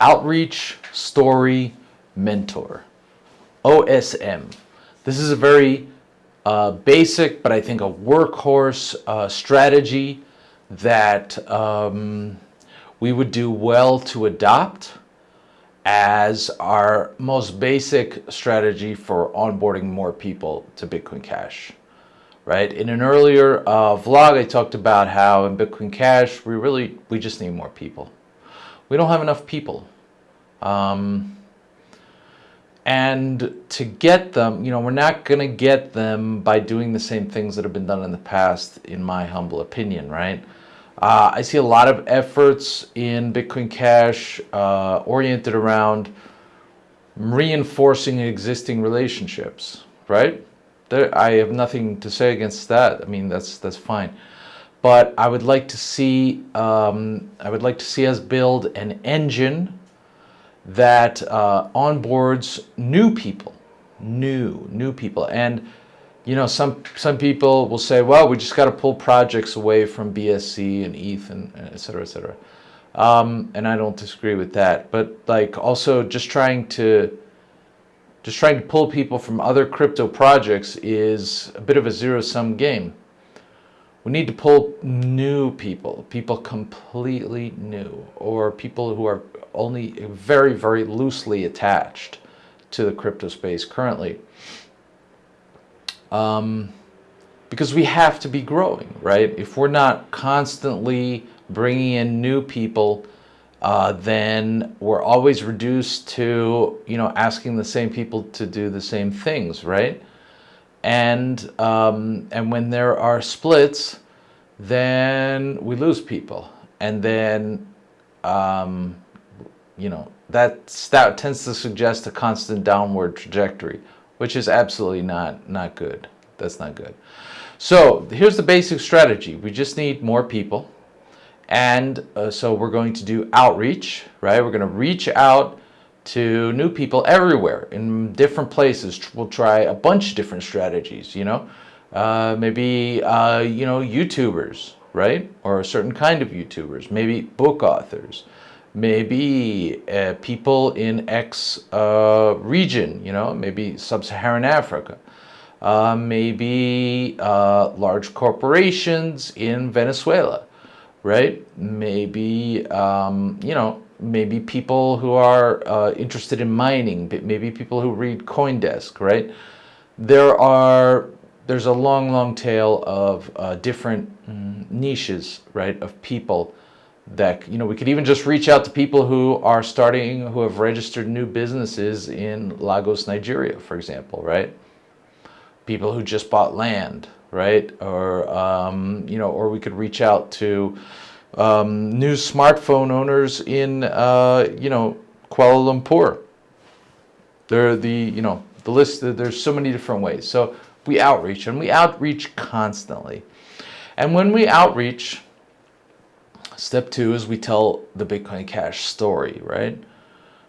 Outreach, Story, Mentor. OSM. This is a very uh, basic, but I think a workhorse uh, strategy that um, we would do well to adopt as our most basic strategy for onboarding more people to Bitcoin Cash. Right? In an earlier uh, vlog, I talked about how in Bitcoin Cash, we really, we just need more people we don't have enough people. Um, and to get them, you know, we're not going to get them by doing the same things that have been done in the past, in my humble opinion, right? Uh, I see a lot of efforts in Bitcoin Cash uh, oriented around reinforcing existing relationships, right? There, I have nothing to say against that. I mean, that's that's fine but I would like to see um, I would like to see us build an engine that uh, onboards new people, new new people, and you know some some people will say, well, we just got to pull projects away from BSC and ETH and et cetera, et cetera. Um, and I don't disagree with that, but like also just trying to just trying to pull people from other crypto projects is a bit of a zero sum game. We need to pull new people, people completely new, or people who are only very, very loosely attached to the crypto space currently. Um, because we have to be growing, right? If we're not constantly bringing in new people, uh, then we're always reduced to, you know, asking the same people to do the same things, right? And um, and when there are splits, then we lose people, and then um, you know that that tends to suggest a constant downward trajectory, which is absolutely not not good. That's not good. So here's the basic strategy. We just need more people. And uh, so we're going to do outreach, right? We're going to reach out to new people everywhere in different places. We'll try a bunch of different strategies, you know, uh, maybe, uh, you know, YouTubers, right? Or a certain kind of YouTubers, maybe book authors, maybe uh, people in X uh, region, you know, maybe sub-Saharan Africa. Uh, maybe uh, large corporations in Venezuela, right? Maybe, um, you know, maybe people who are uh, interested in mining, maybe people who read Coindesk, right? There are, there's a long, long tail of uh, different mm, niches, right, of people that, you know, we could even just reach out to people who are starting, who have registered new businesses in Lagos, Nigeria, for example, right? People who just bought land, right? Or, um, you know, or we could reach out to, um, new smartphone owners in, uh, you know, Kuala Lumpur. There are the, you know, the list, there's so many different ways. So we outreach and we outreach constantly. And when we outreach, step two is we tell the Bitcoin Cash story, right?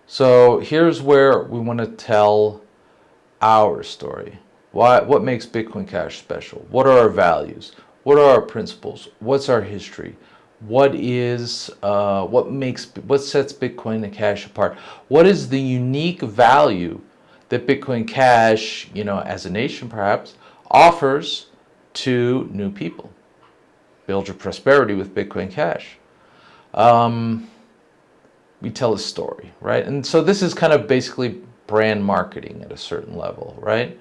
So here's where we want to tell our story. Why, what makes Bitcoin Cash special? What are our values? What are our principles? What's our history? What is uh, what makes what sets Bitcoin Cash apart? What is the unique value that Bitcoin Cash, you know, as a nation perhaps, offers to new people? Build your prosperity with Bitcoin Cash. Um, we tell a story, right? And so this is kind of basically brand marketing at a certain level, right?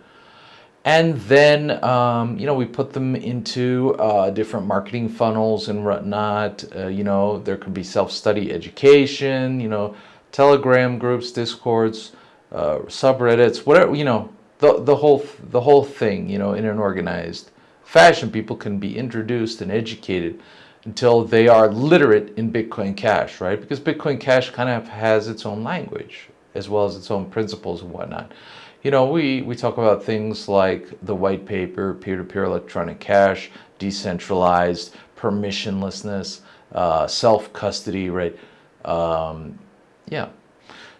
And then, um, you know, we put them into uh, different marketing funnels and whatnot. Uh, you know, there could be self-study education, you know, Telegram groups, Discords, uh, subreddits, whatever, you know, the, the, whole, the whole thing, you know, in an organized fashion. People can be introduced and educated until they are literate in Bitcoin Cash, right? Because Bitcoin Cash kind of has its own language as well as its own principles and whatnot you know, we, we talk about things like the white paper, peer-to-peer -peer electronic cash, decentralized, permissionlessness, uh, self-custody, right? Um, yeah.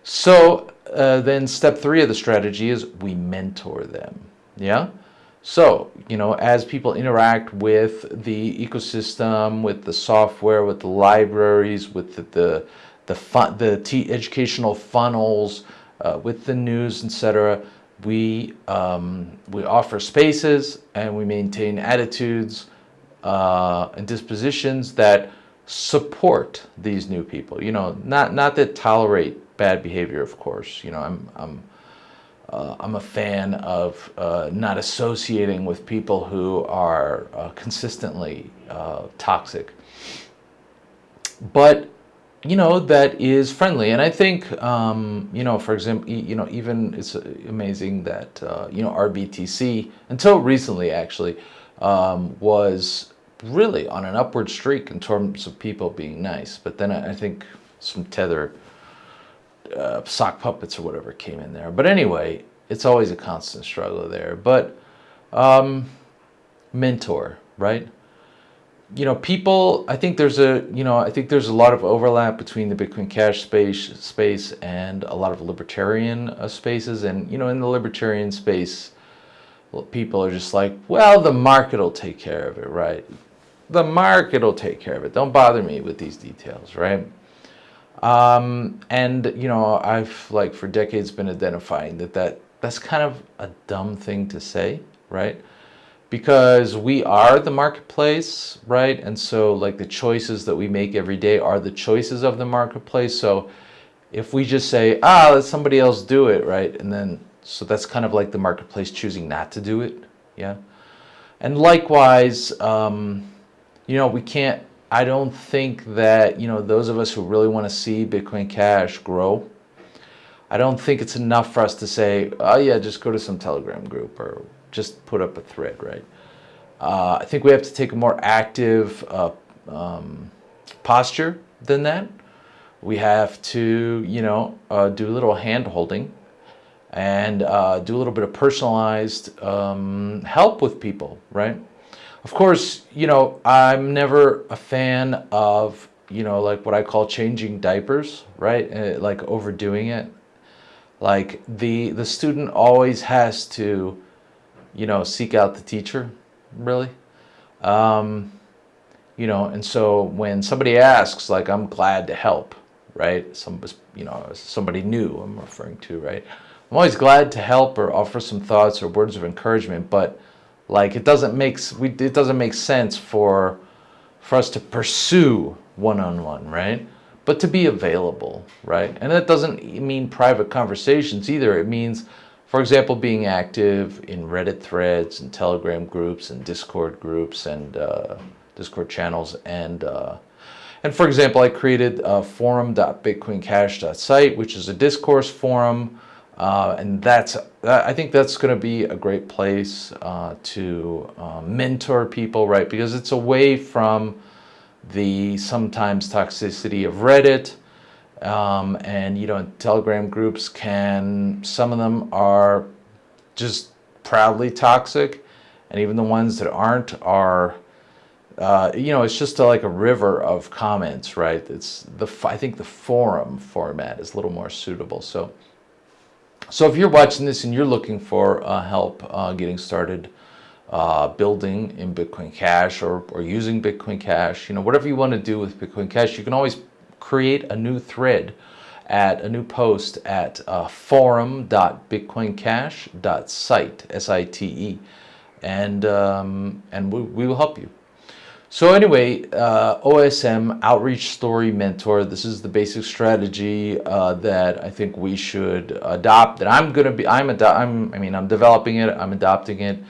So uh, then step three of the strategy is we mentor them, yeah? So, you know, as people interact with the ecosystem, with the software, with the libraries, with the, the the fun, the t- educational funnels uh, with the news, etc. We um, we offer spaces and we maintain attitudes uh, and dispositions that support these new people. You know, not not that tolerate bad behavior, of course. You know, I'm I'm uh, I'm a fan of uh, not associating with people who are uh, consistently uh, toxic. But you know that is friendly, and I think um, you know, for example, you know, even it's amazing that uh, you know r/btc until recently actually um, was really on an upward streak in terms of people being nice. But then I, I think some tether uh, sock puppets or whatever came in there. But anyway, it's always a constant struggle there. But um, mentor, right? You know, people. I think there's a you know I think there's a lot of overlap between the Bitcoin Cash space space and a lot of libertarian uh, spaces. And you know, in the libertarian space, people are just like, well, the market will take care of it, right? The market will take care of it. Don't bother me with these details, right? Um, and you know, I've like for decades been identifying that that that's kind of a dumb thing to say, right? Because we are the marketplace, right? And so like the choices that we make every day are the choices of the marketplace. So if we just say, ah, let somebody else do it, right? And then so that's kind of like the marketplace choosing not to do it, yeah. And likewise, um, you know, we can't I don't think that, you know, those of us who really want to see Bitcoin Cash grow, I don't think it's enough for us to say, oh yeah, just go to some Telegram group or just put up a thread, right? Uh, I think we have to take a more active uh, um, posture than that. We have to, you know, uh, do a little hand holding and uh, do a little bit of personalized um, help with people, right? Of course, you know, I'm never a fan of, you know, like what I call changing diapers, right? Uh, like overdoing it. Like the the student always has to, you know, seek out the teacher, really. Um, you know, and so when somebody asks, like, I'm glad to help, right? Some, you know, somebody new I'm referring to, right? I'm always glad to help or offer some thoughts or words of encouragement, but like it doesn't make we it doesn't make sense for for us to pursue one-on-one, right? But to be available, right? And that doesn't mean private conversations either. It means, for example, being active in Reddit threads and Telegram groups and Discord groups and uh, Discord channels and uh, and for example, I created a forum.bitcoincash.site, which is a discourse forum uh, and that's, I think that's going to be a great place uh, to uh, mentor people, right? Because it's away from the sometimes toxicity of Reddit. Um, and, you know, Telegram groups can, some of them are just proudly toxic. And even the ones that aren't are, uh, you know, it's just a, like a river of comments, right? It's the, I think the forum format is a little more suitable. So, so if you're watching this and you're looking for uh, help uh, getting started uh, building in Bitcoin Cash or, or using Bitcoin Cash, you know, whatever you want to do with Bitcoin Cash, you can always create a new thread at a new post at uh, forum.bitcoincash.site, S-I-T-E, and, um, and we, we will help you. So anyway, uh, OSM, Outreach Story Mentor, this is the basic strategy uh, that I think we should adopt. That I'm going to be, I'm, I'm, I mean, I'm developing it, I'm adopting it,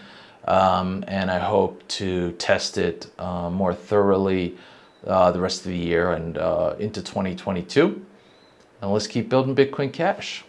um, and I hope to test it uh, more thoroughly uh, the rest of the year and uh, into 2022. And let's keep building Bitcoin Cash.